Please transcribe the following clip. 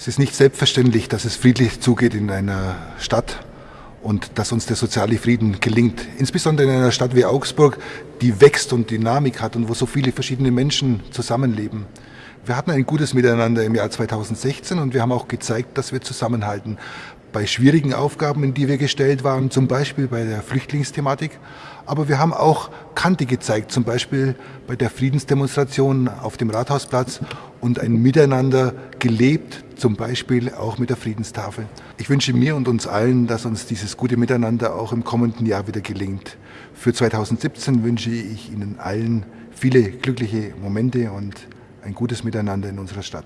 Es ist nicht selbstverständlich, dass es friedlich zugeht in einer Stadt und dass uns der soziale Frieden gelingt. Insbesondere in einer Stadt wie Augsburg, die wächst und Dynamik hat und wo so viele verschiedene Menschen zusammenleben. Wir hatten ein gutes Miteinander im Jahr 2016 und wir haben auch gezeigt, dass wir zusammenhalten. Bei schwierigen Aufgaben, in die wir gestellt waren, zum Beispiel bei der Flüchtlingsthematik. Aber wir haben auch Kante gezeigt, zum Beispiel bei der Friedensdemonstration auf dem Rathausplatz und ein Miteinander gelebt, zum Beispiel auch mit der Friedenstafel. Ich wünsche mir und uns allen, dass uns dieses gute Miteinander auch im kommenden Jahr wieder gelingt. Für 2017 wünsche ich Ihnen allen viele glückliche Momente und ein gutes Miteinander in unserer Stadt.